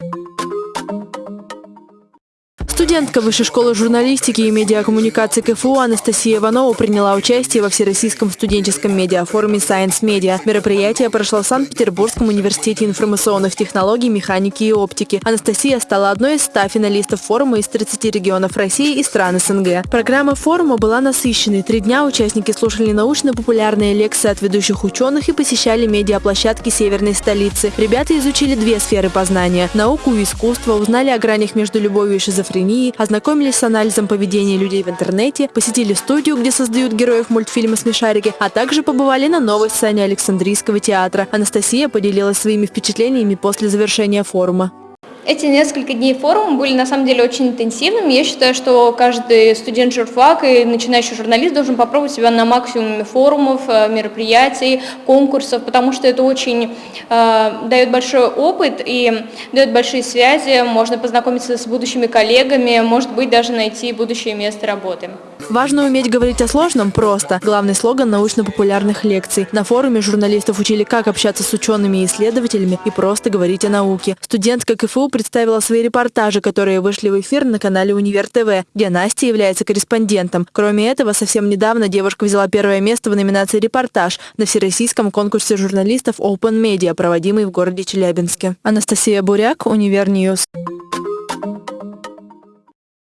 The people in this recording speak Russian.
you Студентка Высшей школы журналистики и медиакоммуникации КФУ Анастасия Иванова приняла участие во Всероссийском студенческом медиафоруме Science Media. Мероприятие прошло в Санкт-Петербургском университете информационных технологий, механики и оптики. Анастасия стала одной из 100 финалистов форума из 30 регионов России и стран СНГ. Программа форума была насыщенной. Три дня участники слушали научно-популярные лекции от ведущих ученых и посещали медиаплощадки северной столицы. Ребята изучили две сферы познания – науку и искусство, узнали о гранях между любовью и шизофренией, шизофрении, ознакомились с анализом поведения людей в интернете, посетили студию, где создают героев мультфильма «Смешарики», а также побывали на новой сцене Александрийского театра. Анастасия поделилась своими впечатлениями после завершения форума. Эти несколько дней форума были на самом деле очень интенсивными. Я считаю, что каждый студент журфак и начинающий журналист должен попробовать себя на максимуме форумов, э, мероприятий, конкурсов, потому что это очень э, дает большой опыт и дает большие связи, можно познакомиться с будущими коллегами, может быть даже найти будущее место работы. Важно уметь говорить о сложном просто. Главный слоган научно-популярных лекций. На форуме журналистов учили, как общаться с учеными и исследователями и просто говорить о науке. Студентка КФУ представила свои репортажи, которые вышли в эфир на канале Универ ТВ, где Настя является корреспондентом. Кроме этого, совсем недавно девушка взяла первое место в номинации «Репортаж» на всероссийском конкурсе журналистов Open Media, проводимый в городе Челябинске. Анастасия Буряк, Univer News. News.